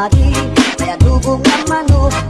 lagi Kaya dugong naman o